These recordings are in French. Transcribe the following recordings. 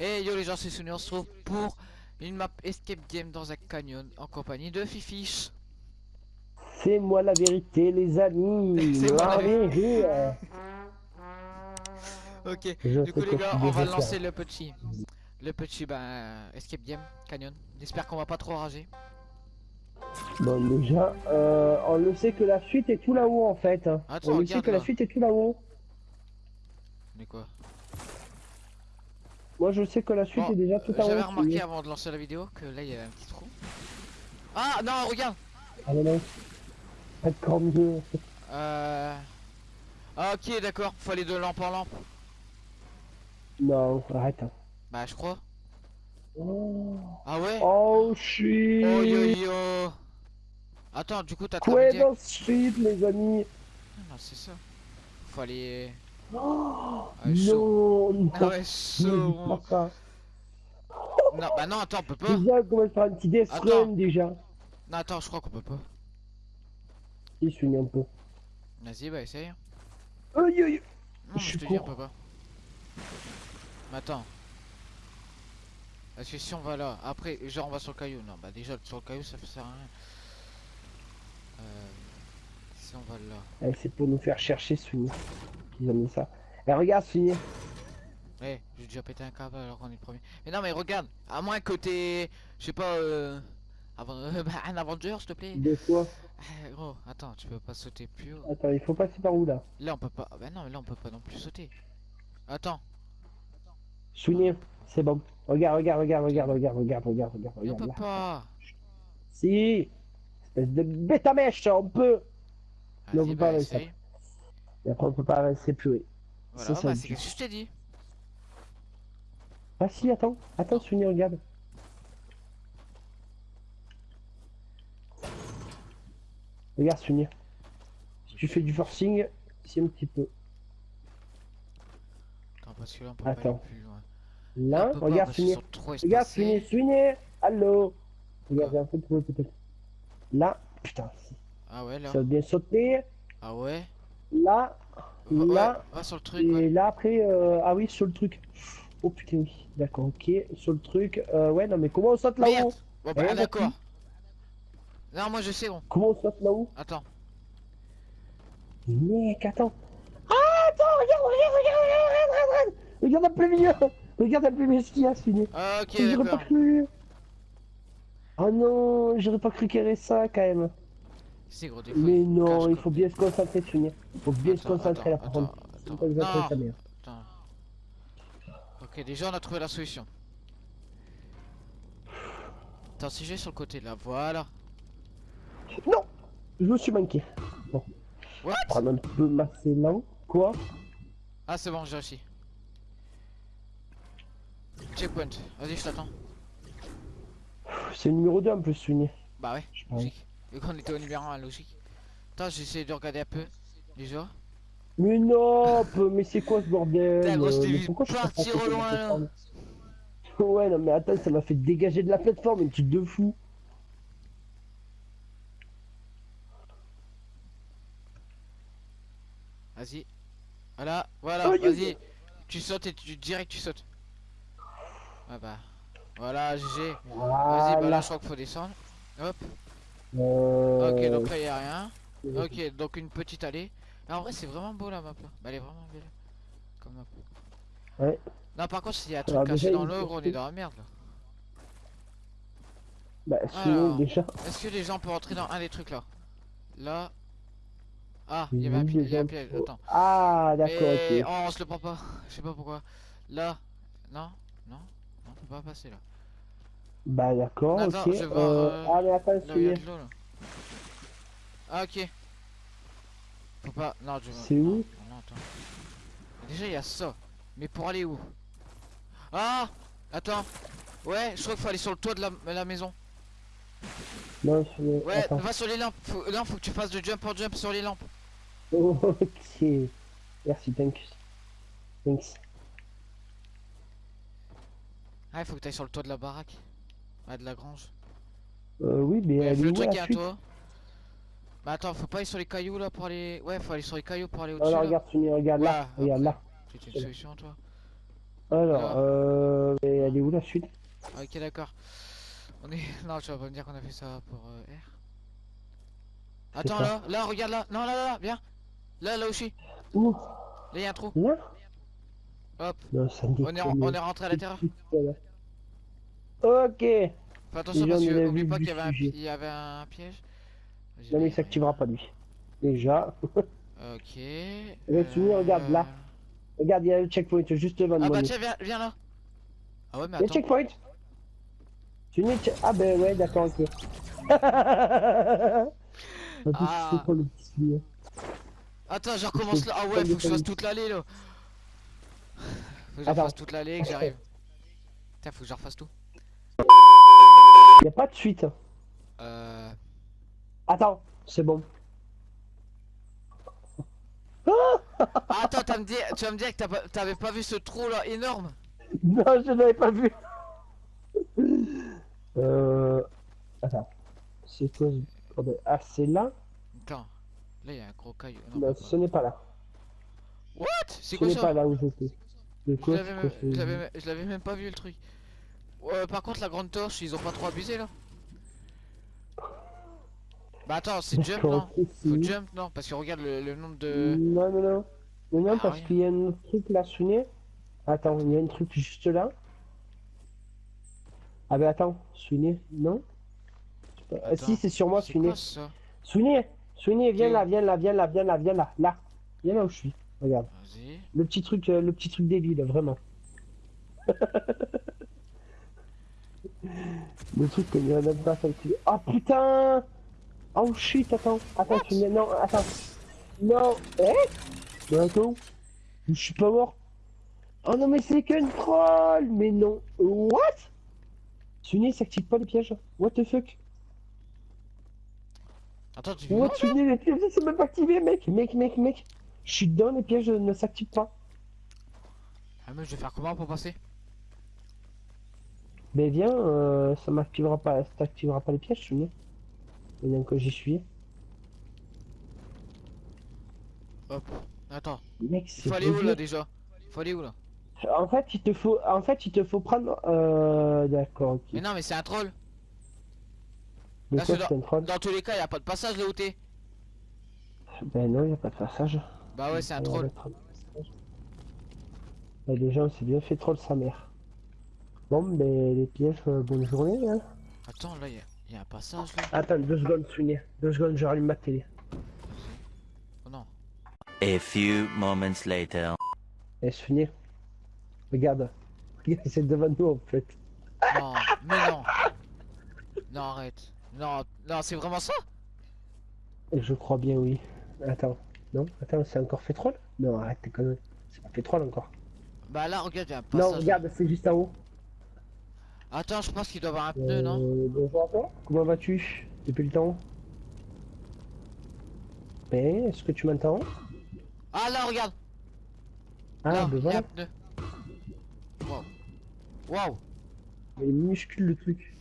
Et yo les gens, c'est Sony, on se retrouve pour une map Escape Game dans un canyon en compagnie de Fifish. C'est moi la vérité, les amis. C'est moi la vérité. Ok, Je du coup les gars, on va lancer le petit, le petit ben, Escape Game Canyon. J'espère qu'on va pas trop rager. Bon, déjà, euh, on le sait que la suite est tout là-haut en fait. hein. Attends, on le sait que là. la suite est tout là-haut. Mais quoi? Moi je sais que la suite Bon, est déjà tout haut. J'avais remarqué avant de lancer la vidéo que là il y avait un petit trou. Ah non, regarde Ah non, non. Encore mieux. Euh... Ah ok, d'accord, faut aller de lampe en lampe. Non, arrête. hein. Bah je crois. Oh, Ah ouais oh shit. Oh yo yo Attends, du coup t'as Quoi dans ce shit, les amis Ah, Non, c'est ça. Faut aller... oh, Ah, chaud. Non, non. Ah ouais, Ne chaud. dis pas ça. Non, bah non, attends, on peut pas. Déjà, comment faire un petit death run déjà Non, attends, je crois qu'on peut pas. Il se un peu. Vas-y, bah essaye. Aïe aïe Non, Je te dis, on court. peut pas. Mais attends. Parce que si on va là, après, genre on va sur le caillou. Non, bah déjà, sur le caillou, ça sert à rien. Euh... Si on va là. Eh, C'est pour nous faire chercher Sweeney. Ils ont mis ça. Eh regarde Sweeney. Eh, j'ai déjà pété un câble alors qu'on est le premier. Mais non, mais regarde, à moins que t'es. Je sais pas, euh. Avant... bah, un Avenger, s'il te plaît. De quoi Eh, gros, attends, tu peux pas sauter plus haut. Attends, il faut passer par où là Là, on peut pas. Ah bah non, mais là, on peut pas non plus sauter. Attends, Sweeney, c'est bon. Regarde, regarde, regarde, regarde, regarde, regarde, regarde, regarde, mais on regarde peut là. pas. Si Espèce de bête à mèche, on peut Non, bah, pas. Et après on peut pas rester plus haut. Voilà, ça bah, me c'est ce que je t'ai dit. Ah si, attends, attends Sweeney, regarde. Regarde Sweeney. Si tu fais du forcing, c'est un petit peu. Attends, parce que là, on peut pas aller plus loin. Là, regarde trop Regarde. Sweeney, Sweeney Allô Regarde, j'ai un peu trouvé peut-être. Là, putain. Ah ouais, là. ça va bien sauter. Ah ouais. Là, ouais, là, sur le truc, et ouais. là après, euh, ah oui, sur le truc. Oh putain, oui, d'accord, ok, sur le truc. Euh, ouais, non, mais comment on saute là-haut Bon, bah, d'accord. Non, moi je sais, bon. Comment on saute là-haut Attends. Mec, attends. Ah, attends, regarde, regarde, regarde, regarde, regarde, regarde. Regarde un peu mieux. Regarde un peu mieux ce qu'il y a, fini. Ah, ok, J'aurais pas d'accord. cru. Oh non, j'aurais pas cru qu'il y avait ça quand même. C'est gros. Mais il non, il faut bien se concentrer, Sonia. Faut bien se concentrer là, par contre. Ok, déjà on a trouvé la solution. Attends, si je vais sur le côté là, voilà. Non Je me suis manqué. Bon, What? Prendre un peu ma. Quoi Ah, c'est bon, j'ai réussi. Checkpoint, vas-y, je t'attends. C'est le numéro 2 en plus, Sonia. Bah ouais, Je pense. logique. Vu qu'on était au numéro 1, logique. Attends, j'essaie de regarder un peu. Déjà. Mais non, mais c'est quoi ce bordel Putain, gros, je Euh, pourquoi je partir au loin, Ouais, non, mais attends, ça m'a fait dégager de la plateforme, un truc de fou. Vas-y. Voilà, voilà, Oh, vas-y. Tu sautes et tu direct tu sautes. Ah bah. Voilà, GG. Vas-y, bah là Voilà. je crois qu'il faut descendre. Hop. Euh, Ok, donc là il a rien. Ok, donc une petite allée. Mais en vrai, c'est vraiment beau la map là. Bah, elle est vraiment belle. Comme map. Ouais. Non, par contre, s'il y a un Alors, truc caché déjà, dans faut on est dans la merde là. Bah, sinon, déjà. Est-ce que les gens peuvent rentrer dans un des trucs là? Là. Ah, il y avait un piège. Il y a un piège. Attends. Ah, d'accord, ok. Oh, on se le prend pas. Je sais pas pourquoi. Là. Non Non Non, on peut pas passer là. Bah, d'accord, ok. je vais voir, Euh, euh, Ah, mais attends, c'est. Ah, ok. Faut pas. Non, je C'est où non, non, attends. Déjà, il y a ça. Mais pour aller où? Ah Attends. Ouais, je crois qu'il faut aller sur le toit de la, la maison. Non, le- Ouais, Attends. va sur les lampes. Faut... Non, faut que tu fasses de jump en jump sur les lampes. Ok. Merci, thanks. Thanks. Ah, il faut que tu ailles sur le toit de la baraque. Ouais, de la grange. Euh, oui, mais Ouais, elle faut est le où truc, un suite toit. Bah attends, faut pas aller sur les cailloux là pour aller. Ouais, faut aller sur les cailloux pour aller au-dessus. là. regarde, Sonia, regarde là. Ouais, Regarde là. C'est une solution, toi. Alors, Là. euh, mais elle est où la suite? Ah, Ok, d'accord. On est. Non, tu vas pas me dire qu'on a fait ça pour euh, R. Attends, là, là, regarde là. Non, là, là, là, viens. Là, là où je suis. Où? Là, il y a un trou. Là? Hop. Non, ça me On est, on est rentré à l'intérieur. Ok. Fais attention Déjà, parce que oublie pas qu'il y avait un, il y avait un piège. Non, mais il s'activera pas lui. Déjà. Ok. Où Regarde, là. Regarde, il y a le checkpoint juste devant Ah moi. bah tiens, viens, viens là. Ah ouais, mais Le attends. checkpoint Tu n'es Ah ben ouais, d'accord, ok. Plus, Ah. le Attends, je recommence là. Ah ouais, faut que je fasse toute l'allée là. Faut que je refasse toute l'allée et que j'arrive. Putain, faut que je refasse tout. Il a pas de suite. Euh. Attends, c'est bon. Ah, attends, me dit- tu vas me dire que t'avais pas vu ce trou là énorme Non, je l'avais pas vu. Euh... Attends. C'est quoi ce Ah, c'est là? Attends. Là, il y a un gros caillou. Non, ce n'est pas là. What? C'est Ce quoi n'est ça? pas là où j'étais. L'avais même- ce- je l'avais même pas vu le truc. Ouais, par contre, la grande torche, ils ont pas trop abusé là Bah attends, c'est jump non Faut jump non Parce que regarde le, le nombre de. Non, non, non. Non, non, Ah, parce qu'il y a un truc là, Souvenez. Attends, il y a un truc juste là. Ah ben attends, Souvenez, non Ah, Si, c'est sur moi, ça Souvenez, Souvenez, viens là, viens là, viens là, viens là, viens là, là. Viens là où je suis. Regarde. Le petit truc, euh, le petit truc débile, vraiment. le truc qu'on dirait même pas ça dessus. Oh putain Oh shit, attends, attends, tu me... Non, attends. Non, eh Mais attends, je suis pas mort. Oh non, mais c'est qu'un troll Mais non, what Sunny, s'active pas les pièges. What the fuck Attends, tu What, Sunny, les pièges, c'est même pas activé, mec Mec, mec, mec Je suis dedans, les pièges ne s'activent pas. Ah, mais je vais faire comment pour passer? Mais viens, euh, ça m'activera pas, ça t'activera pas les pièges, tu. Maintenant que j'y suis. Hop. Attends. Mec, Il c'est faut aller où là déjà? Faut aller où là? En fait, il te faut, en fait, il te faut prendre, euh, d'accord. Mais non, mais c'est un troll. Là, quoi c'est un troll Dans tous les cas, y a pas de passage là où t'es. Ben non, il y a pas de passage. Bah ouais, c'est un troll. Ben, déjà, on s'est bien fait troll sa mère. Bon, ben, les pièges, euh, bonne journée, hein. Attends, là, y a, y a un passage là. Attends, deux secondes, Sunny. Deux secondes, je rallume ma télé. Oh non. A few moments later. Eh, Sunny. Regarde. Regarde, c'est devant nous, en fait. Non, mais non. Non, arrête. Non, non, c'est vraiment ça? Je crois bien, oui. Attends. Non Attends, c'est encore fait troll Non, arrête tes conneries. C'est pas fait troll encore. Bah là, regarde, y a un Non, passage. regarde, c'est juste en haut. Attends, je pense qu'il doit avoir un pneu, non Euh, bonjour à toi. Comment vas-tu depuis le temps Mais est-ce que tu m'entends Ah là, regarde Ah, Là, ben y a un pneu. Waouh. Waouh Il est minuscule le truc.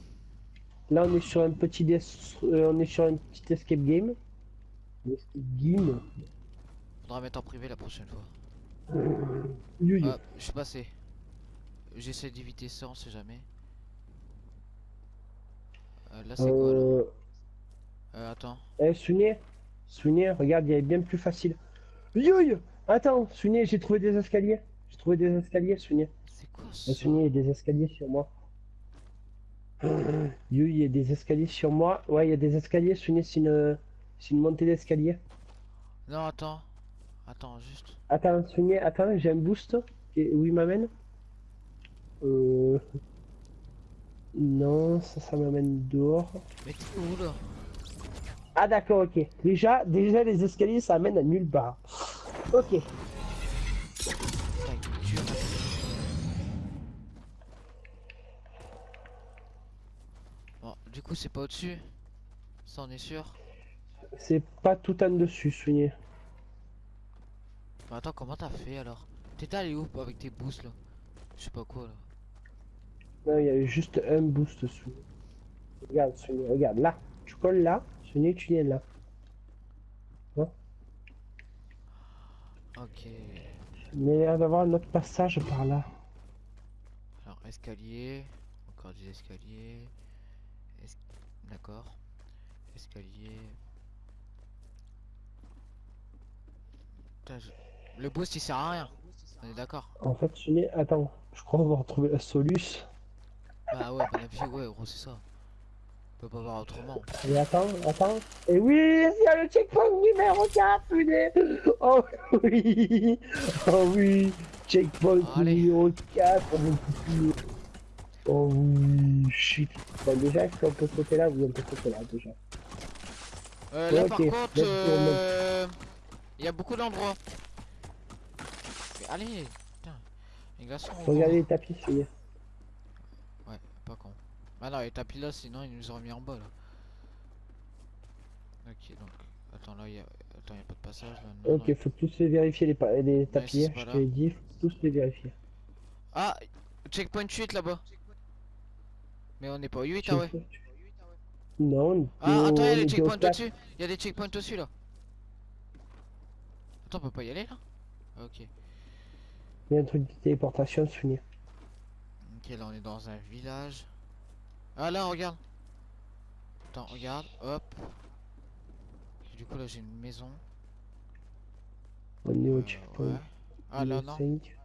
Là, on est sur un petit des... euh, on est sur un petit escape game. Escape game. Faudra mettre en privé la prochaine fois. Ah, je suis passé. J'essaie d'éviter ça, on sait jamais. Euh, là, c'est quoi là Euh, Euh, attends. Eh, Sunny, Sunny, regarde, il y a bien plus facile. Yo, yo. Attends, Sunny, j'ai trouvé des escaliers. J'ai trouvé des escaliers, Sunny. C'est quoi Eh, ça il y a des escaliers sur moi. Yo, il y a des escaliers sur moi. Ouais, il y a des escaliers, Sunny, c'est une... c'est une montée d'escalier. Non, attends. Attends, juste. Attends, Sunny, attends, j'ai un boost. Et où il m'amène Euh... Non, ça, ça m'amène dehors. Mais t'es où là Ah d'accord, ok. Déjà, déjà les escaliers, ça amène à nulle part. Ok. Bon, du coup, c'est pas au-dessus. Ça, on est sûr. C'est pas tout en dessus. Mais attends, comment t'as fait alors? T'étais allé où avec tes boosts là? Je sais pas quoi là. Non, il y a juste un boost sous. Regarde, Sunny, regarde, là. Tu colles là, Sunny, tu viens là. Ok. Mais il y a d'avoir un autre passage par là. Alors, escalier. Encore des escaliers. Es- D'accord. Escalier. Putain, je- Le boost il sert à rien. On est d'accord. En fait, Sunny, attends, je crois qu'on va retrouver la Solus. Bah ouais, bon appui, ouais, gros, c'est ça. On peut pas voir autrement. Et attends, attends. Et oui, il y a le checkpoint numéro 4, punaise. Oh oui, oh oui, checkpoint numéro 4. mon petit. Oh oui, shit. Bon, déjà, est-ce qu'on peut sauter là Oui, on peut sauter là, déjà. Euh, là Ok, par contre, euh, il y a beaucoup d'endroits. Mais Allez, putain. Les glaçons. Faut regarder les tapis. Ouais, pas con. Ah non, les tapis là, sinon ils nous auraient mis en bas là. Ok, donc. Attends, là, il y a... Attends, y a pas de passage là. non, Ok, non. faut tous les vérifier, les, pa- les tapis. hein, je là. te l'ai dit, faut tous les vérifier. Ah, checkpoint 8 là-bas. Mais on n'est pas au 8, ah ouais. Non, on Ah, attends, il y a des checkpoints au-dessus. Il y a des checkpoints au-dessus là. Attends, on peut pas y aller là? Ah, Ok. Il y a un truc de téléportation, Sunny. Ok, là on est dans un village. Ah là, regarde. Attends, regarde, hop. Du coup là j'ai une maison. On est au Euh, checkpoint. Ah là non. 5.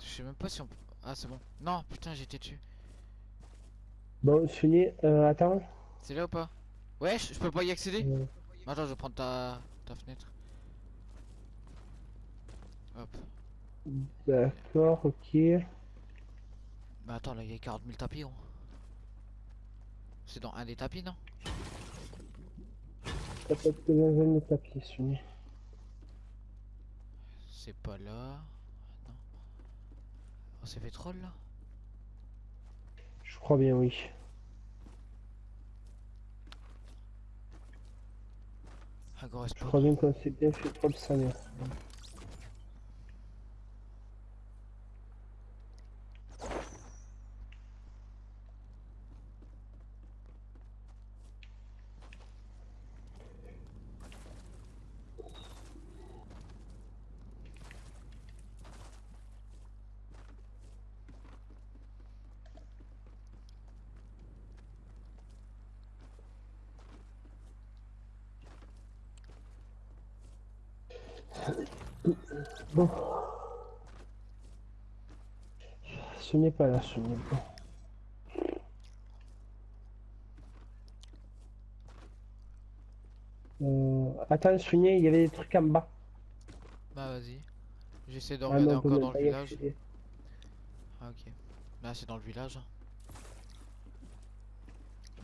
Je sais même pas si on peut... Ah c'est bon. Non, putain été dessus. Bon, Sunny, euh, attends. C'est là ou pas? Ouais, je peux pas y accéder? Attends, je vais prendre ta, ta fenêtre. Hop. D'accord, ok. Bah attends, là il y a 40 000 tapis. gros. C'est dans un des tapis, non? Ça peut être dans un autre tapis, Sunny. C'est pas là. Non. On s'est fait troll là? Je crois bien, oui. Ah Je crois bien qu'on s'est bien fait troll sa mère. Bon. Ce n'est pas là, ce n'est pas. Euh, attends, Sunny, il y avait des trucs en bas. Bah vas-y. J'essaie de Ah regarder non, on encore dans le village. accéder. Ah ok. Là c'est dans le village.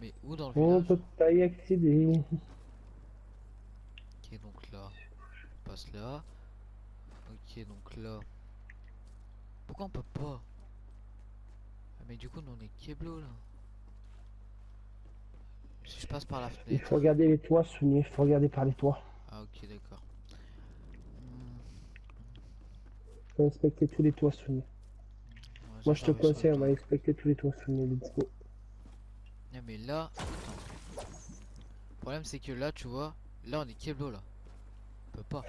Mais où dans le On village peut pas y accéder. Ok donc là. On passe là. Ok donc là. Pourquoi on peut pas? Ah, Mais du coup nous on est Keblo là. Si je passe par la Il fenêtre. faut regarder les toits, Sunny, il faut regarder par les toits. Ah ok d'accord. Il faut inspecter tous les toits, Sunny. ouais, Moi, je te conseille, on va inspecter tous les toits, Sunny, let's go. Ah, mais là, attends. Le problème c'est que là, tu vois, là on est Keblo là. On peut pas.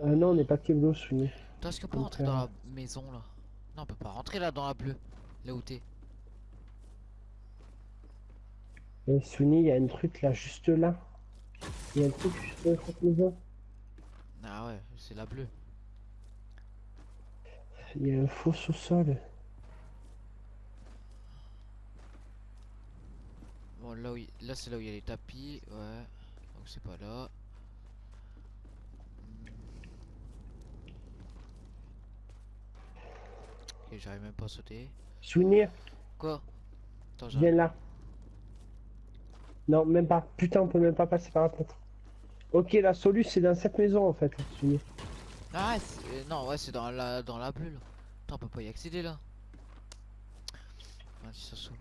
Ah non, on n'est pas Keblo, Sunny. Toi, est-ce qu'on peut rentrer dans la contraire. maison là? Non, on peut pas rentrer là dans la bleue. Là où t'es. Et Sunny, il y a un truc là, juste là. Il y a un truc juste dans cette maison. Ah ouais, c'est la bleue. Il y a un faux sous-sol. Bon, là, où là c'est là où il y a les tapis. Ouais. Donc c'est pas là. J'arrive même pas à sauter. Sunny, Quoi? Attends, viens là. Non, même pas. Putain, on peut même pas passer par la fenêtre. Ok, la solution, c'est dans cette maison en fait, Sunny. Ah, euh, non, ouais, c'est dans la, dans la là. Attends, on peut pas y accéder là. Ça saoule.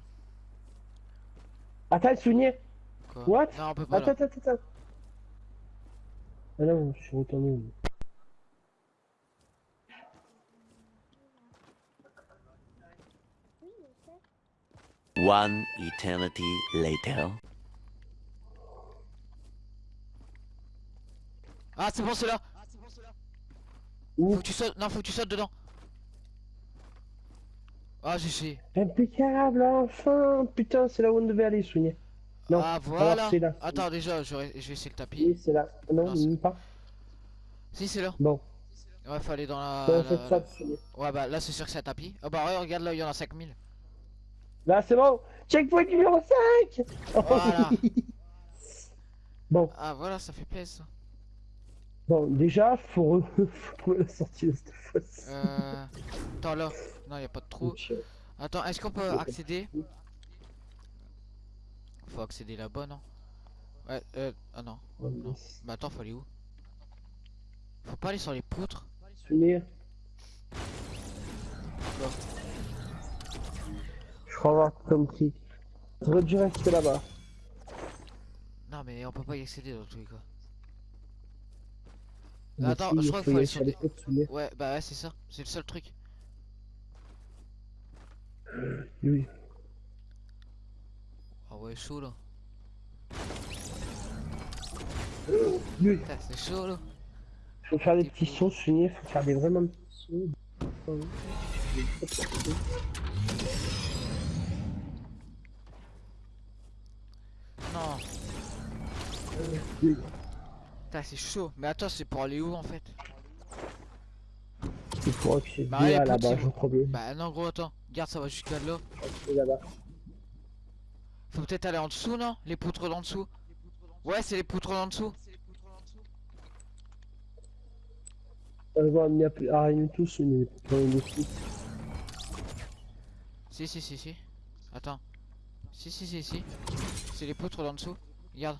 Attends, Sunny. Quoi? What? Non, on peut pas. Attends, attends, attends. Ah non, je suis retourné. One eternity later. Ah, c'est bon, c'est là. Où Faut que tu sautes. Non, faut que tu sautes dedans. Ah, j'ai essayé. Impeccable, enfin Putain, c'est là où on devait aller, Sonia. Non, ah, voilà. là. Attends, déjà, je vais je vais essayer le tapis. Oui, c'est là. Non, Non, pas. Si, c'est là. Bon, Ouais, faut aller dans la. la- la-. Ouais, bah là, c'est sûr que c'est un tapis. Oh, bah, ouais, regarde là, il y en a 5000. Là, c'est bon Checkpoint numéro 5 Voilà. Bon, Ah, voilà, ça fait plaisir. bon, déjà, faut, re... faut trouver la sortie de cette fosse. Euh. Attends, là. Non, y a pas de trou. Attends, est-ce qu'on peut accéder? Faut accéder là-bas, non? Ouais, euh. Ah non. Bah, attends, faut aller où? Faut pas aller sur les poutres? Crois avoir compris. J'aurais dû rester là-bas. Non, mais on peut pas y accéder dans tous les cas. Mais Attends, si, je crois qu'il faut aller sur des-. Ouais, bah ouais, c'est ça. C'est le seul truc. Oui. Ah ouais, chaud là. Oui. Putain, c'est chaud là. Faut faire des petits sons, Sonia. Faut faire des vraiment petits sons. Non. Oui. Putain, c'est chaud. Mais attends, c'est pour aller où en fait Il faut accéder Bah, à là-bas, c'est je bon. crois bien. Bah non, gros, attends. Regarde, ça va jusqu'à là. C'est là-bas. Faut peut-être aller en dessous, non? Les poutres d'en dessous Ouais, c'est les poutres d'en dessous. On va voir, il n'y a plus ah, rien du tout, Sonia. Pas tout. Si, si, si, si. Attends. Si, si, si, si. C'est les poutres d'en dessous. Regarde.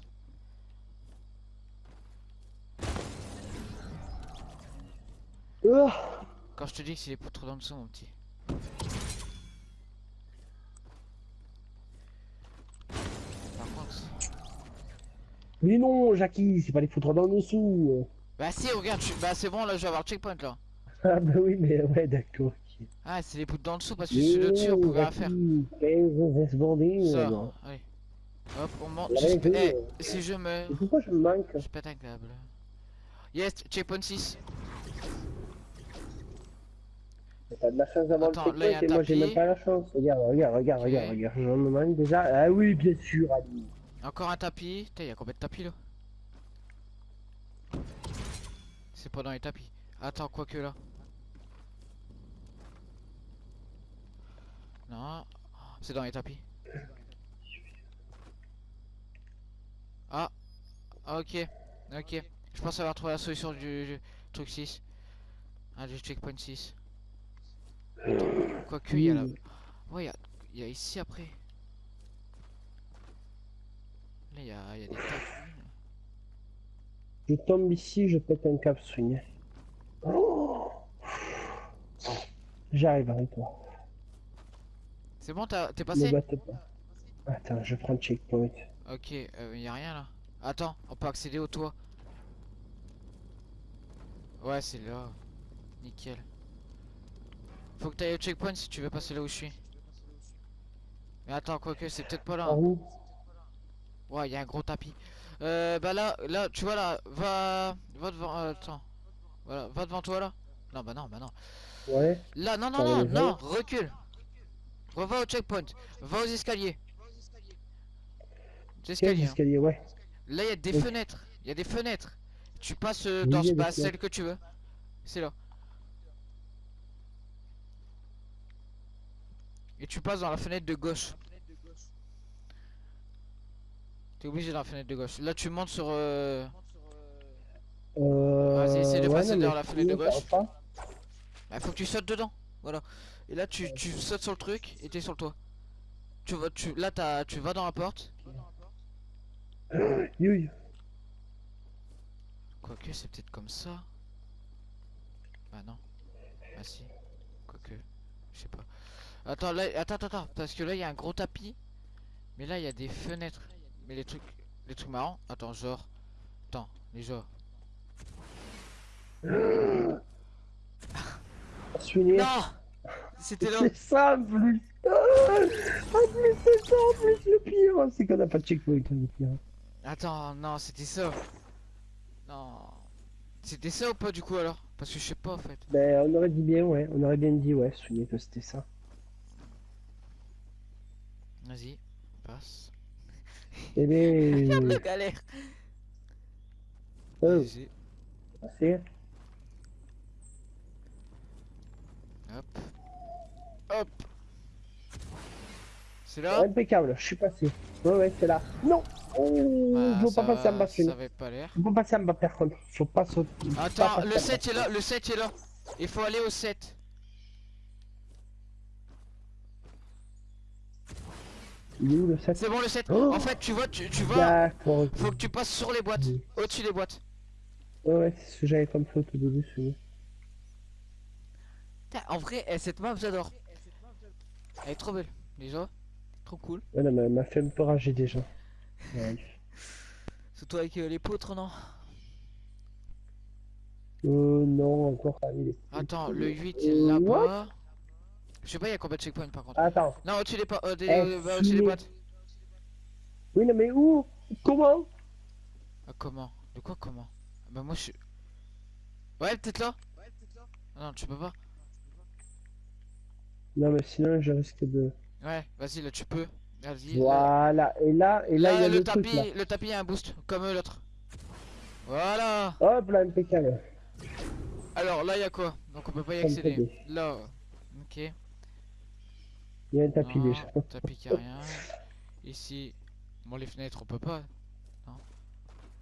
Ah Quand je te dis que c'est les poutres d'en dessous, mon petit. Par contre. Mais non, Jackie, c'est pas les foutre dans le dessous. Bah si, regarde, je... bah c'est bon, là je vais avoir le checkpoint là. Ah bah oui, mais ouais, d'accord. Ah, c'est les poutres d'en dessous parce que celui de dessus on pouvait rien faire. Jackie, 15 secondes, Ça, allez. Hop, on monte. Vérité, Eh, si je meurs, Mais pourquoi je me manque je pète un câble. Yes, checkpoint 6. T'as de la chance d'avoir le checkpoint un et moi j'ai même pas la chance. Regarde, regarde, regarde, regarde, regarde. Je me manque déjà. Ah oui, bien sûr, Ali. Encore un tapis. Putain, y'a combien de tapis là? C'est pas dans les tapis. Attends, quoique là? Non, c'est dans les tapis. Ah, ok, ok. Je pense avoir trouvé la solution du, du truc 6. Ah, du checkpoint 6. Attends, quoique, il y a là. Ouais, il y y a ici après. Là, il y a, y a des tapis. Je tombe ici, je pète un cap, swing. Oh J'arrive avec toi. C'est bon, t'as- t'es passé? Attends, je prends le checkpoint. Ok, euh, y a rien là. Attends, on peut accéder au toit. Ouais, c'est là. Nickel. Faut que t'ailles au checkpoint si tu veux passer là où je suis. Mais attends, quoique, c'est peut-être pas là. Ouais, y a un gros tapis. Euh, bah là, là, tu vois là, va, va devant, euh, attends. Voilà, va devant toi là. Non, bah non, bah non. Ouais. Là, non, non, non, non, recule. Revois au checkpoint. Va aux escaliers. Hein. escalier, ouais. Là, il y a des Oui. fenêtres. Il y a des fenêtres. Tu passes euh, dans il bah, fenêtres. celle que tu veux. C'est là. Et tu passes dans la fenêtre de gauche. T'es obligé dans la fenêtre de gauche. Là, tu montes sur. euh, Euh... Vas-y, essaie de ouais, passer mais la fenêtre de gauche. pas. Bah, faut que tu sautes dedans. Voilà. Et là, tu, tu sautes sur le truc et t'es sur le toit. Tu vas, tu, là, t'as, tu vas dans la porte. Quoique, c'est peut-être comme ça. Bah non. Ah si. Quoique. Je sais pas. Attends, là, attends, attends, attends. Parce que là, il y a un gros tapis. Mais là, il y a des fenêtres. Mais les trucs, les trucs marrants. Attends, genre. Attends, les genres. Swing. Non C'était là. C'est ça en plus. Ah, En plus, c'est ça en plus le pire. C'est qu'on a pas de checkpoint le pire. Attends, non, c'était ça. Non. C'était ça ou pas du coup alors? Parce que je sais pas en fait. Ben, on aurait dit bien, ouais. On aurait bien dit, ouais, souvenez que c'était ça. Vas-y, passe. Eh Regarde ben. le galère. Oh, c'est. Hop. Hop. C'est là? Impeccable, je suis passé. Ouais, ouais, c'est là. Non Oh, Bah, je veux pas passer en bas, Ça avait pas l'air. Je veux pas passer en bas, par contre. Faut pas sauter. pas Attends, passer le en 7 bas. est là, le 7 est là. Il faut aller au 7. Il est où le 7 C'est bon le 7. Oh En fait, tu vois, tu, tu vois, faut que tu passes sur les boîtes, Oui. au-dessus des boîtes. Ouais, ouais, c'est ce que j'avais comme ça au tout début, celui En vrai, eh, cette map, j'adore. Elle est trop belle, déjà. Trop cool. Ouais, non, m'a fait un peu rager déjà. Ouais. Surtout avec euh, les poutres, non? Euh, non, encore il est- Attends, le 8 Euh, là-bas. Je sais pas, il y a combien de checkpoints par contre. Attends. Non, au-dessus des, euh, des, Eh, euh, bah, des boîtes. Oui, non, mais où? Comment? Ah, comment? De quoi comment? Bah, moi je suis. Ouais, peut-être là? Ah Non, tu peux pas. Non, mais sinon, je risque de. Ouais, vas-y, là tu peux. Vas-y. là- Voilà. Et là, et là, Là, il y a le, le, truc, tapis, là. le tapis a un boost, comme l'autre. Voilà. Hop, là, impeccable. Alors là, il y a quoi? Donc on peut pas y accéder. Là, ok. Il y a un tapis Non, déjà. Tapis qui a rien. Ici, bon les fenêtres on peut pas. Non.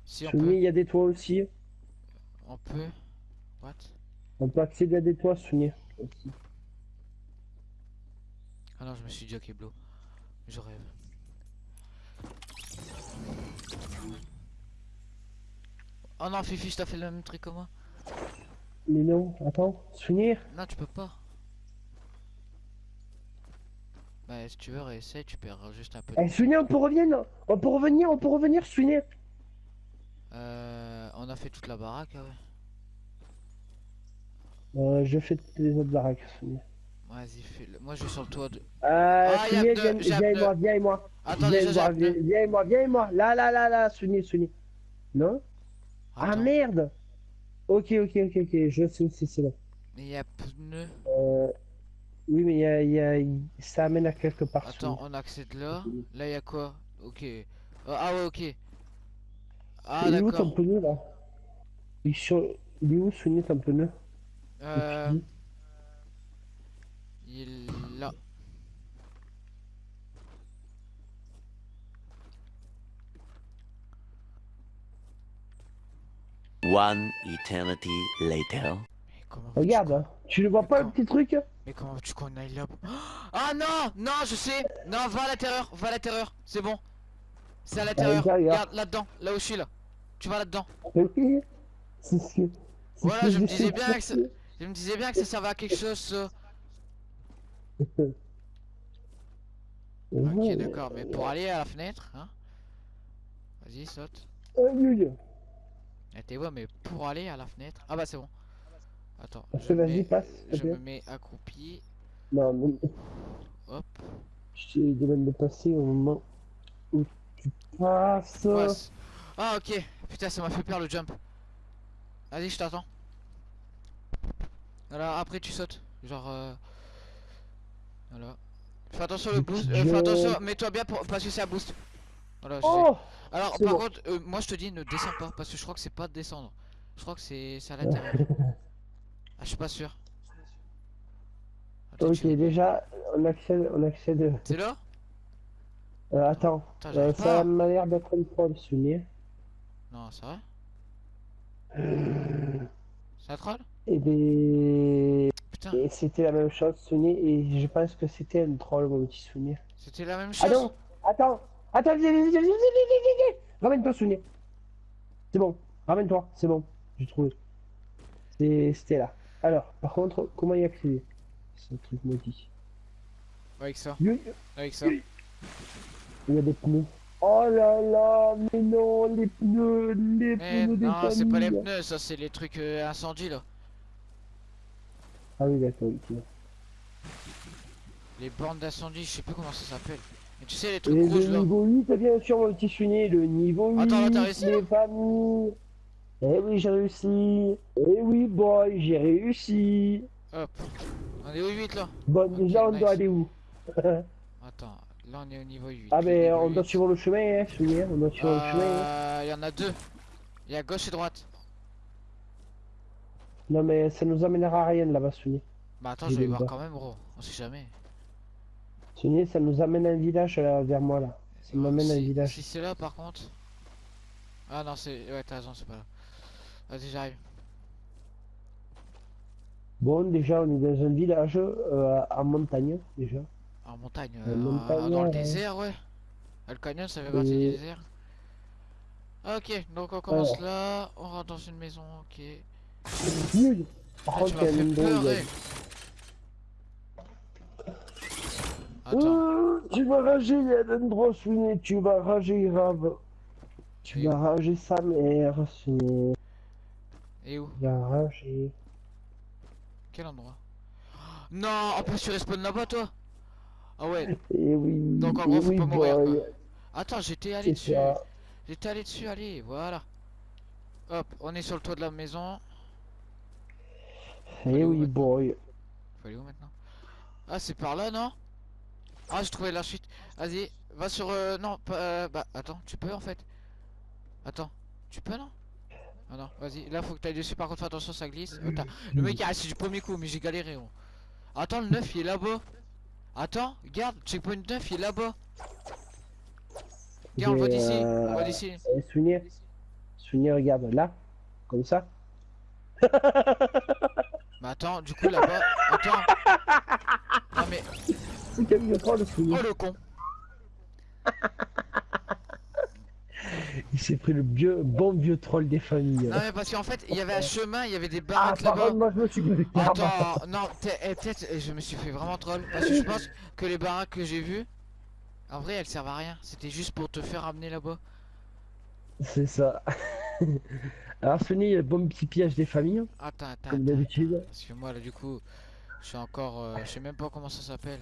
Si on Soumis, peut, il y a des toits aussi. on peut. What? On peut accéder à des toits, Soumis. Aussi. Ah non, je me suis ok Blo. Je rêve. Oh non, Fifi, je t'ai fait le même truc que moi. Mais non, attends, Soumis. Non, tu peux pas. Bah, si tu veux, réessaye, tu perds juste un peu. de- Eh, Soumis, on peut revenir, On peut revenir, on peut revenir, Soumis. Euh, on a fait toute la baraque, ah ouais. Euh, je fais toutes les autres baraques, Soumis. Vas-y, fais-le. Moi, je vais sur le toit de. Euh, Ah, viens, viens et moi, viens et moi. Attends, viens, moi viens, et moi, viens et moi. Là, là, là, là, Soumis, Soumis. Non? Ah merde Ok, ok, ok, ok, je sais aussi, c'est là. mais il y a pneu. Euh... Oui, mais il y a, y a- ça amène à quelque part. Attends, on accède là. Là, il y a quoi? Ok. Euh, ah ouais, ok. Ah, il est où ton d'accord. pneu là? Il, est sur- il est où Soumis ton pneu? Euh, est là. One eternity later. Mais comment veux-tu Regarde, hein. tu le vois pas le petit truc? Mais comment veux-tu qu'on aille là Ah non Non, je sais Non, va à l'intérieur Va à l'intérieur C'est bon C'est à l'intérieur l'intérieur. Regarde, là-dedans Là où je suis, là Tu vas là-dedans Voilà, je me disais bien que ça-. Je me disais bien que ça servait à quelque chose, ça. Ok, d'accord, mais pour aller à la fenêtre, hein Vas-y, saute. Eh, t'es ouais, mais pour aller à la fenêtre... Ah bah c'est bon. Attends, je, vas-y, mets- passe, je me mets accroupi. Non, mais Hop. je te demande de passer au moment où tu passes. passe. Ah ok. Putain, ça m'a fait peur le jump. Vas-y, je t'attends. Voilà, après tu sautes. Genre... Euh... Voilà. Fais attention le boost. euh, fais attention, mets-toi bien pour... parce que c'est un boost. Voilà. Oh Alors par bon. contre, euh, moi je te dis ne descends pas parce que je crois que c'est pas de descendre. Je crois que c'est à l'intérieur. ah, je suis pas sûr. Attends, Ok, tu- déjà, on accède. On accède. C'est là? Euh, attends, euh, j'arrive ça m'a l'air d'être une troll, souvenir. Non, c'est vrai C'est un troll Et ben. Et c'était la même chose, Sunny, et je pense que c'était un troll, mon petit Sunny. C'était la même chose Ah non Attends Attends, Ramène-toi, Sunny. C'est bon, ramène-toi, c'est bon, j'ai trouvé. C'était là. Alors, par contre, comment y accéder C'est un truc maudit? Avec ça. Oui. Avec ça. Il y a des pneus. Oh là là, mais non, les pneus, les eh, pneus des Non, c'est pas les pneus, ça c'est les trucs euh, incendies là. Ah oui, d'accord, ok. Les bornes d'incendie, je sais plus comment ça s'appelle. Mais tu sais, les Et trucs le rouges là. niveau 8, bien sûr, mon petit Sunny, le niveau 8, Attends, t'as réussi, les familles. Eh oui, j'ai réussi. Eh oui, boy, j'ai réussi. Hop. On est au 8 là. Bon, déjà, on nice. doit aller où? Attends, là on est au niveau 8. Ah, Le ben, niveau on doit 8. suivre le chemin, hein, hein, on doit suivre le chemin. hein. Il y en a deux. Il y a gauche et droite. Non, mais ça nous amènera à rien là-bas, Sunny. Bah attends, je vais voir quand même, gros. On sait jamais. Sunny, ça nous amène à un village là, vers moi là. Ça m'amène à un village. Si c'est là par contre. Ah non, c'est. Ouais, t'as raison, c'est pas là. Vas-y, j'arrive. Bon, déjà, on est dans un village euh, en montagne, déjà. En montagne. Euh, montagne, dans le ouais. désert, ouais. Ah, Le canyon, ça fait partie Et- du désert. Ok, donc on commence là. On rentre dans une maison, ok. Il a fait une drôle, pleurer. Attends, Oh, tu vas rager, il y a un endroit, Sunny, tu vas rager grave. Tu Et vas rager sa mère, Sunny. et où Tu vas rager. Quel endroit? Non, en plus tu respawn là-bas, toi Ah ouais. Eh oui, Donc, en eh gros, faut oui, pas mourir, quoi. Attends, j'étais allé dessus. J'étais allé dessus, allez, voilà. Hop, on est sur le toit de la maison. Eh Allez, où oui, boy. Faut aller où maintenant Ah, c'est par là, non Ah, j'ai trouvé la chute. Vas-y, va sur... euh, non, pas... euh, bah, attends, tu peux en fait. Attends, tu peux, non Ah non, vas-y, là, faut que t'ailles dessus. Par contre, fais attention, ça glisse. Oh, le mec est assis du premier coup, mais j'ai galéré. Attends, le 9, il est là-bas. Attends, regarde, checkpoint 9, il est là-bas. Regarde, on le voit d'ici, on euh, voit d'ici. Eh, Sunny, Sunny, regarde, là. Comme ça. Mais attends, du coup, là-bas... Attends Non mais... Oh, le con Il s'est pris le vieux, bon vieux troll des familles. Non mais parce qu'en fait, il y avait un chemin, il y avait des Ah, baraques là-bas. contre, moi je me suis posé Attends, non, eh, peut-être eh, je me suis fait vraiment troll. Parce que je pense que les baraques que j'ai vues, en vrai, elles servent à rien. C'était juste pour te faire amener là-bas. C'est ça. Alors, Sunny, il y a le bon petit piège des familles, Attends, attends, comme d'habitude. Parce que moi, là, du coup, je suis encore. euh, je sais même pas comment ça s'appelle.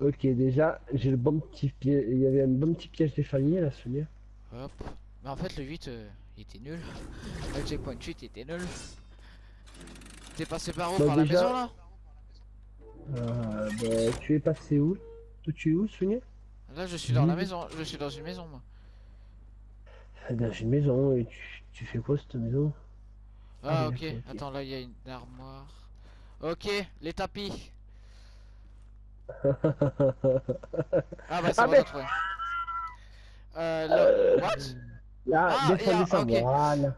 Ok, déjà, j'ai le bon petit piège. Il y avait un bon petit piège des familles, là, Sunny. Hop. Mais en fait, le 8, euh, il était nul. Le checkpoint 8, il était nul. T'es passé par où Bah, Par la maison là? Euh, bah, tu es passé où? Toi, tu es où, Sunny Là, je suis dans la Oui. maison. Je suis dans une maison, moi. Dans une maison, et tu, tu fais quoi, cette maison? Ah, Ah, ok. Attends, là, il y a une armoire. Ok, les tapis. Ah, bah, c'est Ah, bon, mais- t'as. Euh, là. What? Là, Ah, descends, et, ah, descends, voilà.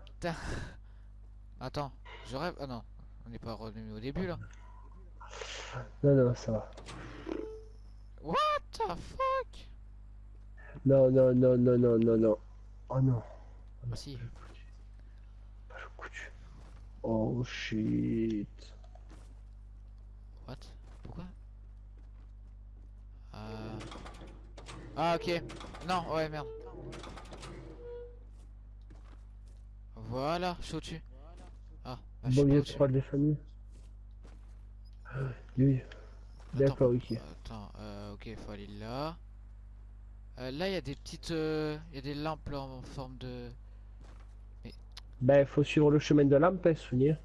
Attends, je rêve. Ah non, on n'est pas revenu au début là. Non, non, ça va. What the fuck? Non, non, non, non, non, non, non. Oh non. Ah, si. Pas le coup du- Oh shit. What? Pourquoi? Euh... Ah, ok. Non, ouais, merde. Voilà, je suis au-dessus. Ah, bah, je suis Bon, pas il y a au-dessus. trois des familles. Oui. D'accord, Attends, ok. Attends, euh, ok, faut aller là. Euh, là, il y a des petites... euh, Il y a des lampes là en forme de... Ben, faut suivre le chemin de lampe, hein, souvenir.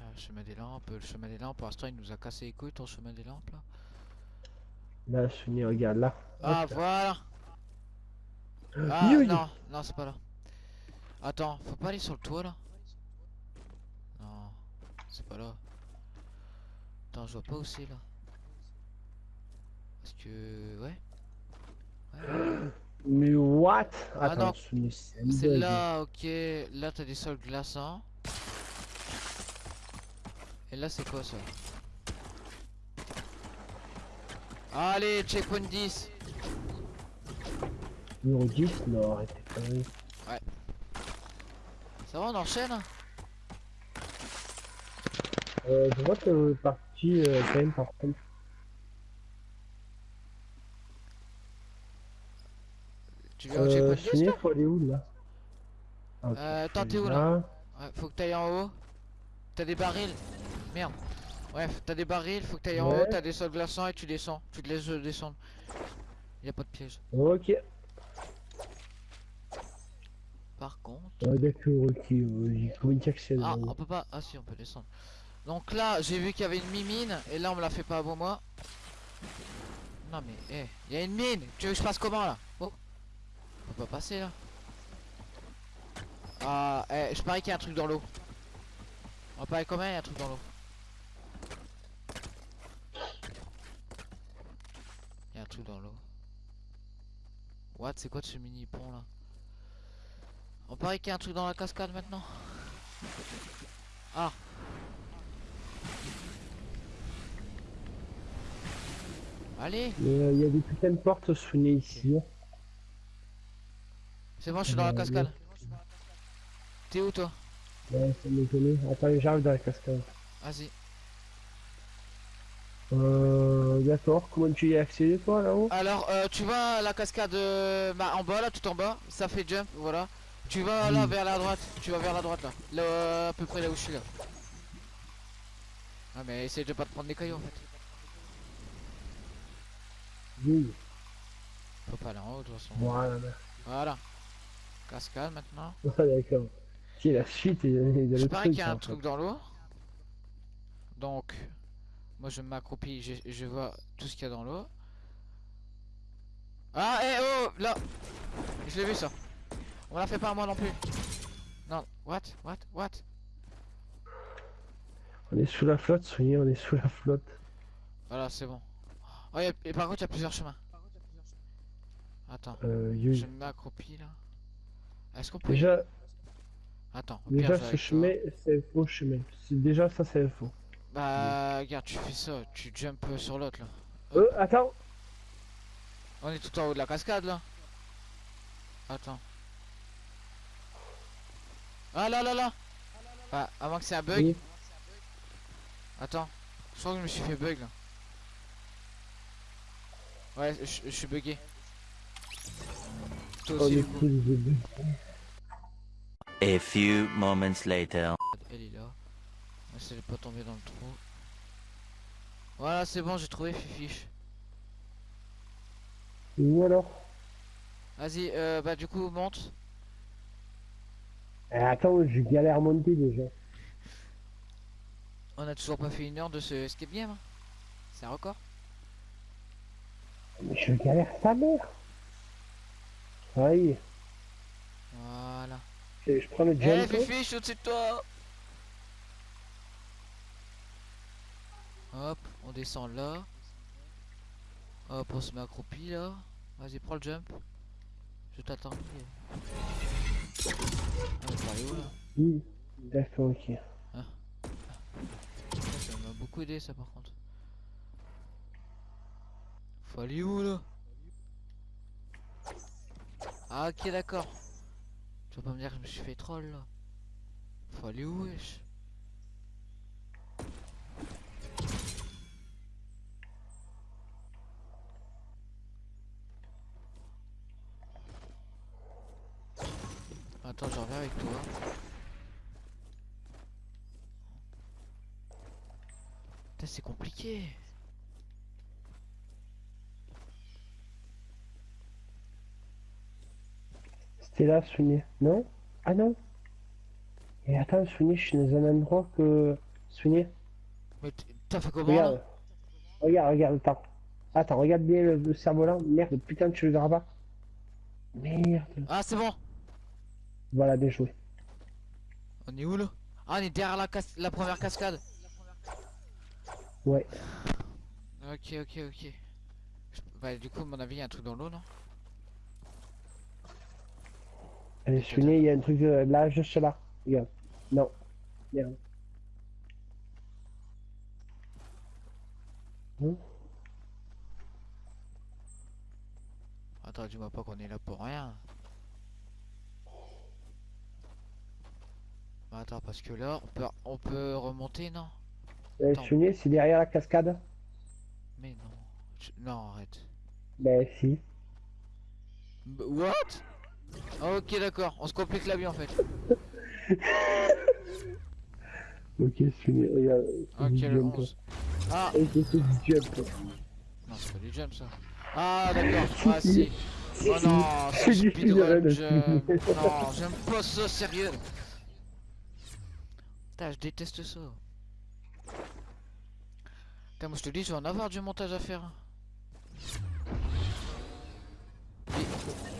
Ah, le chemin des lampes, le chemin des lampes, pour l'instant il nous a cassé les couilles ton chemin des lampes là. Là, souvenir, regarde là. Ah Hop. voilà Ah Oui, oui. non, non c'est pas là. Attends, faut pas aller sur le toit là Non, c'est pas là. Attends, je vois pas où c'est là. Parce que... Ouais. What Ah Attends, non. souvenir, c'est là, ok. Là t'as des sols glaçants. Et là c'est quoi ça? Allez, checkpoint 10 Numéro 10 Non, arrêtez pas. Ça va, on enchaîne hein? Euh, je vois que le parti, euh, quand même, par contre. Tu viens au Euh, checkpoint 10 souvenir, faut aller où là Ah, Euh, attends, t'es où, là Ouais, faut que t'ailles en haut. T'as des barils. Merde. Bref, t'as des barils, faut que t'ailles en Ouais. haut, t'as des sols glaçants et tu descends. Tu te laisses euh, descendre. Y a pas de piège. Ok. Par contre. Ah, d'accord, ok. trouvé une section. Ah, on peut pas. Ah si, on peut descendre. Donc là, j'ai vu qu'il y avait une mimine et là on me la fait pas avant moi. Non mais, eh, il y a une mine. Tu veux que je passe comment là? Oh, on peut pas passer là. Ah, eh, je parie qu'il y a un truc dans l'eau. On parie comment il y a un truc dans l'eau? Il y a un truc dans l'eau. What C'est quoi de ce mini pont là? On parie qu'il y a un truc dans la cascade maintenant? Ah. Allez, il y a des putains de portes souvenées ici. C'est bon, je suis dans la Euh, cascade. T'es où toi? Ouais, ça m'étonne. Attends, j'arrive dans la cascade. Vas-y. Euh, d'accord. Comment tu y as accédé, toi, là-haut? Alors, euh, tu vas la cascade euh, bah, en bas là, tout en bas, ça fait jump, voilà. Tu vas là vers la droite, tu vas vers la droite là, là euh, à peu près là où je suis là. Ah mais essaye de pas te prendre des cailloux en fait. Oui. Faut pas aller en haut de toute façon. Voilà. Voilà. Cascade maintenant. Ah, d'accord. Qui la suite et, le parie truc. qu'il y a un fait. truc dans l'eau. Donc, moi je m'accroupis, je, je vois tout ce qu'il y a dans l'eau. Ah, eh oh, là Je l'ai vu ça. On la fait pas à moi non plus. Non, what, what, what? On est sous la flotte, soyez, on est sous la flotte. Voilà, c'est bon. Oh, y a- et par contre, il y a plusieurs chemins. Attends, Euh, je m'accroupis là. Est-ce qu'on peut... Déjà, Attends, déjà ce chemin, c'est faux chemin. Déjà, ça, c'est faux. Bah, regarde, tu fais ça, tu jump sur l'autre là. Euh, attends. On est tout en haut de la cascade là. Attends. Ah là là là Ah, avant que c'est un bug. Oui. Attends. Je crois que je me suis fait bug là. Ouais, je je suis bugué. Toi aussi, les deux. A few moments later. Elle est là. De pas tomber dans le trou. Voilà, c'est bon, j'ai trouvé Fifiche. Ou alors Vas-y, euh, bah du coup, monte. Eh, Attends, je galère à monter déjà. On a toujours pas fait une heure de ce escape game. hein. C'est un record. Mais je galère sa mère. Aïe. Voilà. Je je prends le Eh jump. Fifi, je suis au-dessus de toi Hop, on descend là. Hop, on se met accroupi là. Vas-y, prends le jump. Je t'attends. Ah, où là Oui. D'accord, ok. Ça m'a beaucoup aidé ça par contre. Faut aller où là? Ah ok d'accord. Tu vas pas me dire que je me suis fait troll là. Faut aller où wesh? Attends, je reviens avec toi. Putain, c'est compliqué. C'était là, Souni. Non? Ah non? Et attends, Souni, je suis dans un endroit que... Souni, Mais t'as fait comment là? Regarde. Regarde, regarde, attends. Attends, regarde bien le, le cerf-volant. Merde, putain, tu le verras pas. Merde. Ah c'est bon Voilà, bien joué. On est où là? Ah on est derrière la, cas- la première cascade Ouais. Ok ok ok Bah du coup à mon avis il y a un truc dans l'eau non? Allez, Souni, il y a un truc euh, là, juste là. Regarde. Non. Merde. Non Attends dis-moi pas qu'on est là pour rien Bah, Attends parce que là on peut, on peut remonter non? Euh, Attends. Souni, c'est derrière la cascade Mais non Je- Non arrête Ben, si. B- What? Ok d'accord on se complique la vie en fait Ok, Sunny, regarde. c'est Ok, du le jump. 11. Ah Ok, c'est du jump. Non, c'est pas du jump ça. Ah d'accord, ah Si. Oh non, C'est c'est du speedrun jump. Non, j'aime pas ça, sérieux. Putain, je déteste ça. Putain, moi je te dis, je vais en avoir du montage à faire. hein. Et-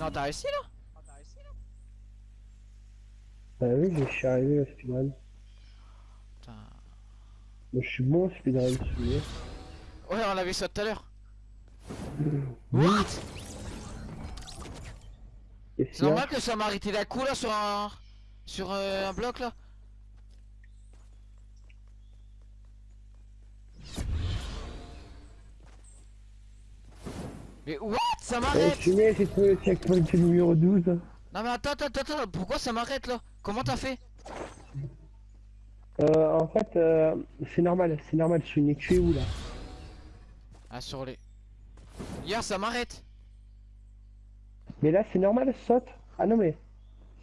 Non, t'as réussi là? Bah oui, je suis arrivé au speedrun. Putain. Moi, je suis bon au speedrun, Sunny. Ouais, on vu ça tout à l'heure. Oui. What? C'est normal que ça m'a arrêté d'un coup là sur un... Sur euh, un bloc là Mais what? Ça m'arrête j'ai le checkpoint numéro 12. Non mais attends, attends, attends, pourquoi ça m'arrête là? Comment t'as fait? Euh, en fait, euh, c'est normal, c'est normal, Sunny. Tu es où là Ah sur les... Hier ça m'arrête Mais là, c'est normal, saute. Ah non, mais.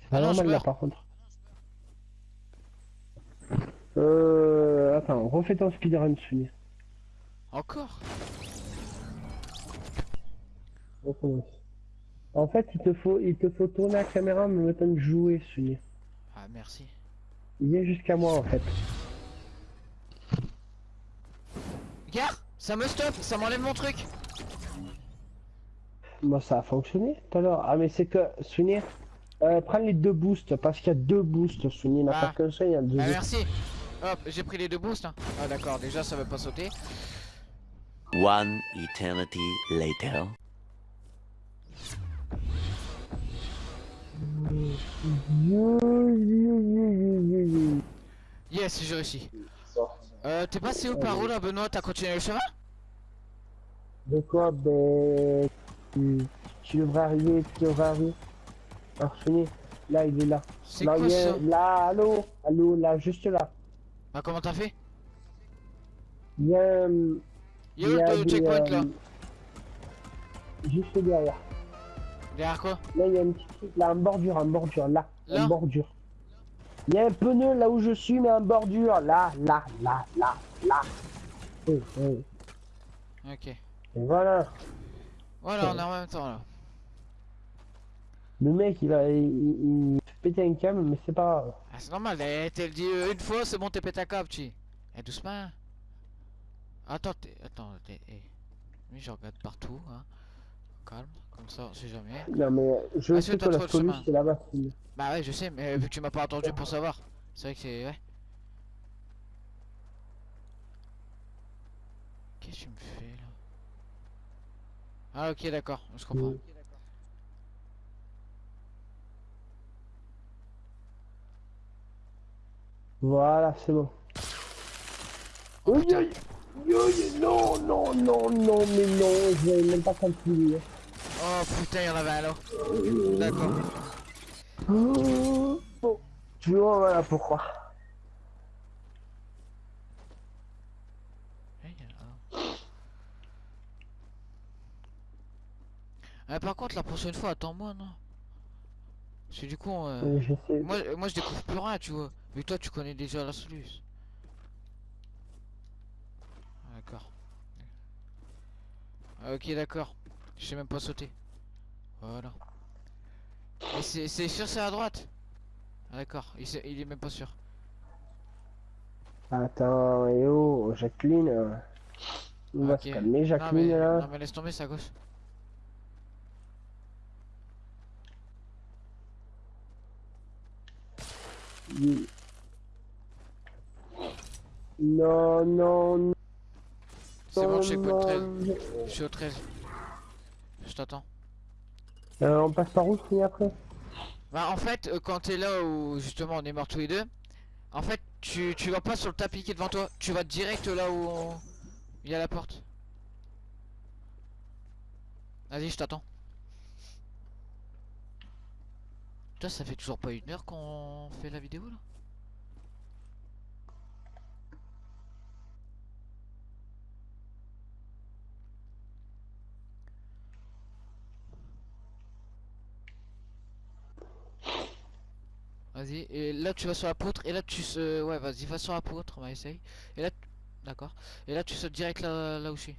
C'est pas Ah non, je normal là, par contre. Euh. Attends, refais ton speedrun, Sunny. Encore? Recommence. En fait, il te faut, il te faut tourner la caméra en même temps de jouer, Sunny. Ah merci. Il vient jusqu'à moi, en fait. Regarde Ça me stoppe, ça m'enlève mon truc Moi, ça a fonctionné tout à l'heure. Ah, mais c'est que, Sunny, euh, prends les deux boosts, parce qu'il y a deux boosts, Sunny. Il n'y en a Ah. pas qu'un seul, il y a deux Ah autres. merci Hop, j'ai pris les deux boosts hein. Ah d'accord, déjà ça veut pas sauter. One eternity later. Yes, j'ai réussi. Euh, t'es passé où par où là Benoît? T'as continué le chemin? De quoi Ben. Tu, tu devrais arriver, tu devrais arriver. Alors, là, il est là. C'est Là, quoi il est- Là, allô, allô, là, juste là. Bah comment t'as fait? Il y a. Il y a où le checkpoint là Juste derrière. Derrière quoi Là, il y a un petit truc, là, en bordure, en bordure, là, Là en bordure. Il y a un pneu là où je suis, mais en bordure, là, là, là, là, là. Eh, eh. Ok. Et voilà. Voilà, on est en même temps là. Le mec, il va, il, il, péter un câble, mais c'est pas. Ah, c'est normal, eh, t'es le dit euh, une fois, c'est bon, t'es pété à câble, tu. Eh, doucement. Attends. Attends. Eh. Oui, je regarde partout, hein. Calme, comme ça, on sait jamais. Non, mais je Ah, sais que la solution, c'est là-bas. Bah ouais, je sais, mais vu que tu m'as pas attendu pour savoir. C'est vrai que c'est. Ouais. Qu'est-ce que tu me fais là? Ah, ok, d'accord, je comprends. Mm. Voilà, c'est bon. Oh, Oui, oui, oui, oui, non, non, non, non, mais non, je même pas continuer. Oh putain, il y en avait un là. D'accord. Oh, bon. Tu vois, voilà pourquoi. Ah, par contre, la prochaine fois, attends-moi, non Parce que du coup, euh, Euh, moi, euh, moi je découvre plus rien, tu vois. Mais toi, tu connais déjà la solution. D'accord. Ah, ok, d'accord. Je sais même pas sauter. Voilà. Et c'est sûr, c'est à droite Ah, d'accord. Il, est même pas sûr. Attends, et oh, Jacqueline. euh, On va Ok. se calmer, Non Jacqueline, mais, là. non, mais laisse tomber, c'est à gauche. Oui. Non, non, non. C'est bon, je sais pas, 13. non. Je suis au 13. T'attends. Euh, on passe par où, fini après Bah en fait euh, quand t'es là où justement on est morts tous les deux En fait tu, tu vas pas sur le tapis qui est devant toi. Tu vas direct là où on- il y a la porte. Vas-y je t'attends. Toi ça fait toujours pas une heure qu'on fait la vidéo là Vas-y, et là tu vas sur la poutre, et là tu se... Ouais, vas-y, va sur la poutre, on va essayer. Et là, tu- d'accord. Et là tu sautes direct là, là où je suis.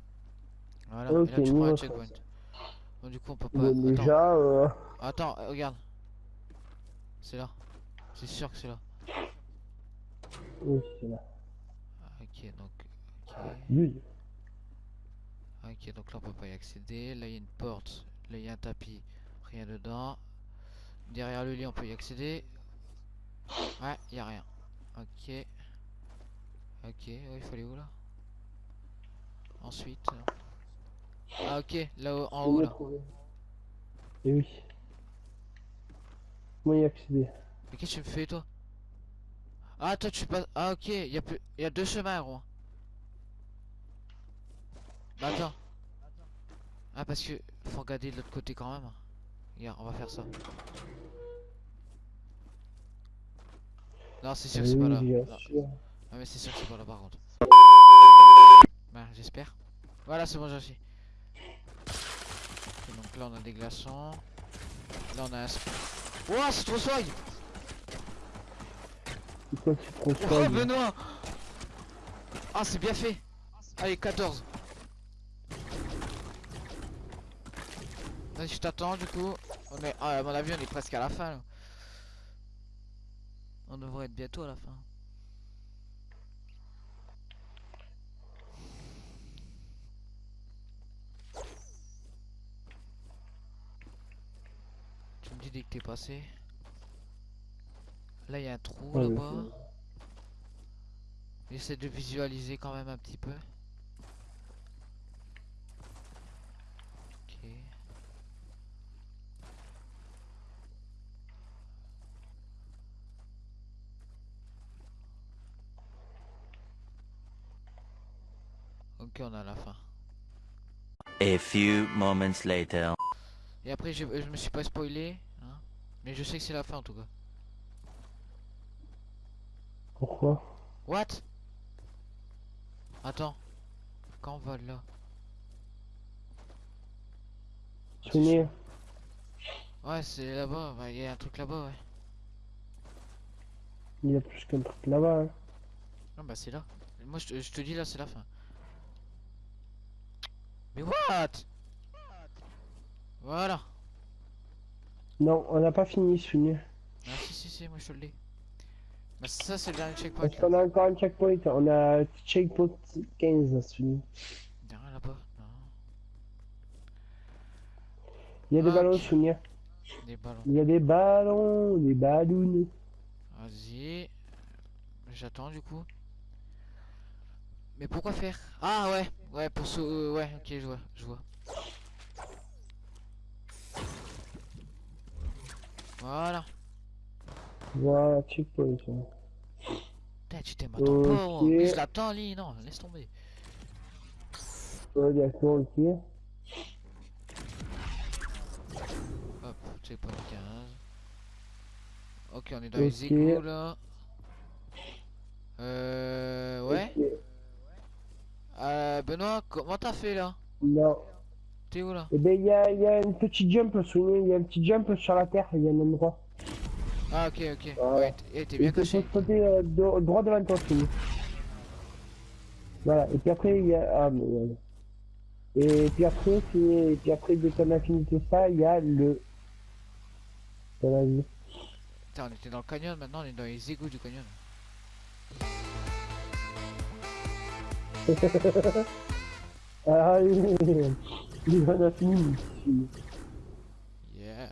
Voilà, et là tu prends un checkpoint. Bon, du coup on peut pas... Attends, déjà, euh... attends, euh, regarde. C'est là. C'est sûr que c'est là. Oui, c'est là. Ok, donc... Ok. Oui. Ok, donc là on peut pas y accéder. Là il y a une porte, là il y a un tapis, rien dedans. Derrière le lit on peut y accéder. Ouais, y a rien. Ok. Ok, il aller où là? Ensuite. euh, Ah ok, là haut en haut là. Et oui. Comment y accéder Mais qu'est-ce que tu me fais toi? Ah toi tu passes. Ah ok, il y a plus. Y a deux chemins gros. Bah attends. Ah parce que faut regarder de l'autre côté quand même. Regarde, on va faire ça. Non c'est sûr que c'est pas là. Non. mais c'est sûr que c'est pas là par contre. Bah j'espère. Voilà c'est bon j'ai. Ok, donc là on a des glaçons. Là on a un... Ouah c'est trop swag C'est quoi c'est trop Oh Benoît Ah c'est bien fait Allez 14 Vas-y je t'attends du coup On est... Ah à mon avis on est presque à la fin là. On devrait être bientôt à la fin. Tu me dis dès que t'es passé. Là il y a un trou Ouais, là-bas. J'essaie de visualiser quand même un petit peu. On a la fin. A few moments later. Et après, je, je me suis pas spoilé, hein, mais je sais que c'est la fin en tout cas. Pourquoi? What? Attends. Quand on va là? Souvenir Ouais, c'est là-bas. bah, Il y a un truc là-bas, ouais. Il y a plus qu'un truc là-bas. hein. Non, bah c'est là. Moi, je te, je te dis là, c'est la fin. Mais what? Voilà. Non, on n'a pas fini, souvenir. Ah si, si, si, moi je te le dis. Bah ça, c'est le dernier checkpoint. Parce qu'on a encore un checkpoint. On a checkpoint 15, souvenir. Il y a rien là-bas. Non. Il y a des ballons, souvenir. Des ballons. Il y a des ballons, des ballons. Vas-y. J'attends du coup. Mais pourquoi faire? Ah ouais, ouais, pour ce... euh, ouais, ok, je vois, je vois. Voilà. Voilà, checkpoint. hein. Putain, tu t'aimes attends pas, oh. Ok. mais je l'attends, Lee, non, laisse tomber. Ouais, d'accord, ok. Hop, checkpoint 15. Ok, on est dans les égouts là. Euh... Ouais. Euh, Benoît, comment t'as fait là? Non. T'es où là? Eh ben, il y a, y a une petite jump, souvenir. Il y a un petit jump sur la terre. Il y a un endroit. Ah ok, ok. Voilà. Ouais, t- eh, t'es bien caché. sauter euh, droit devant toi. Voilà. Et puis après, il y a. Ah, mais voilà. Et puis après, et puis après, a fini tout ça, il y a le. Dans la vie. Putain, on était dans le canyon, maintenant on est dans les égouts du canyon. Ah oui, il en a fini. Yeah.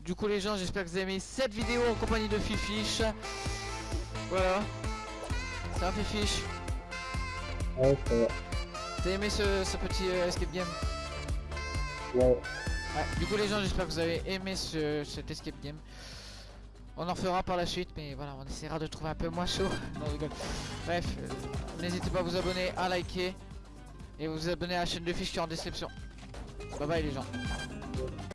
Du coup les gens, j'espère que vous avez aimé cette vidéo en compagnie de Fifiche. Voilà. Ça va Fifiche? Ouais, ça va. T'as aimé ce, ce petit euh, escape game? Ouais. Ouais, du coup les gens j'espère que vous avez aimé ce, cet escape game. On en fera par la suite mais voilà on essaiera de trouver un peu moins chaud. Non, rigole. Bref, euh, n'hésitez pas à vous abonner, à liker et vous abonner à la chaîne de fiches qui est en description. Bye bye les gens.